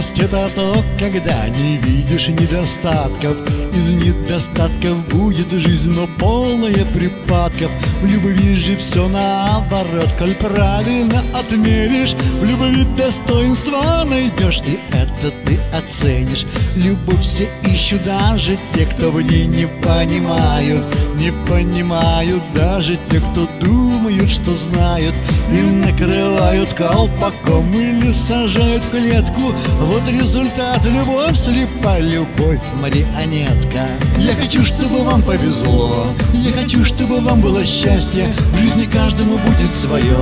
Бедность это то, когда не видишь недостатков. Из недостатков будет жизнь, но полная припадков. В любви же все наоборот, коль правильно отмеришь В любви достоинства найдешь, и это ты оценишь. Любовь все ищут даже те, кто в ней не понимают. Не понимают даже те, кто думают, что знают. И накрывают колпаком или сажают в клетку Вот результат любовь слепа, любовь марионетка. Я хочу, чтобы вам повезло. Я хочу, чтобы вам было счастье. В жизни каждому будет свое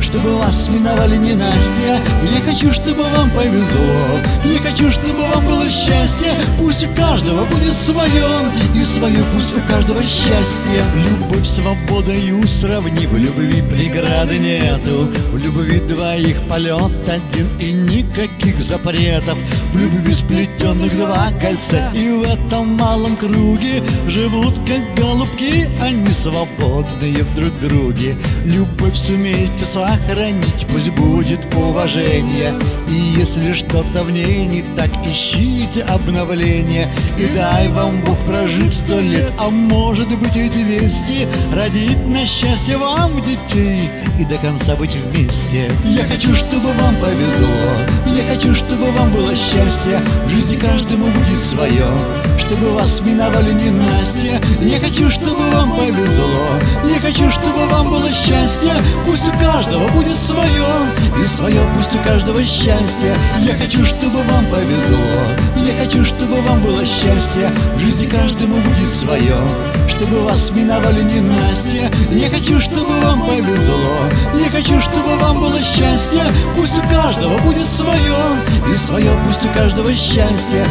Чтобы вас миновали ненастья. Я хочу, чтобы вам повезло. Я хочу, чтобы вам было счастье. Пусть у каждого будет свое И свое пусть у каждого счастье. Любовь, свободою сравни В любви преграды нету. В любви двоих полет один И никаких запретов. В любви сплетенных два кольца И в этом малом круге Живут как голубки Они свободные в друг друге. Любовь сумейте сохранить Пусть будет уважение. И если что-то в ней не так Ищите обновление. И дай вам Бог прожить сто лет А может быть и двести. Родить на счастье вам детей И до конца быть вместе. Я хочу, чтобы вам повезло. Я хочу, чтобы вам было счастье. В жизни каждому будет свое. Чтобы вас миновали ненастья Я хочу, чтобы вам повезло хочу, чтобы вам было счастье. Пусть у каждого будет свое И свое пусть у каждого счастье. Я хочу, чтобы вам повезло. Я хочу, чтобы вам было счастье. В жизни каждому будет свое Чтобы вас миновали ненастья Я хочу, чтобы вам повезло. Я хочу, чтобы вам было счастье. Пусть у каждого будет свое И свое пусть у каждого счастье